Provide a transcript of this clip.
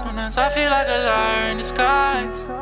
Sometimes I feel like a liar in disguise.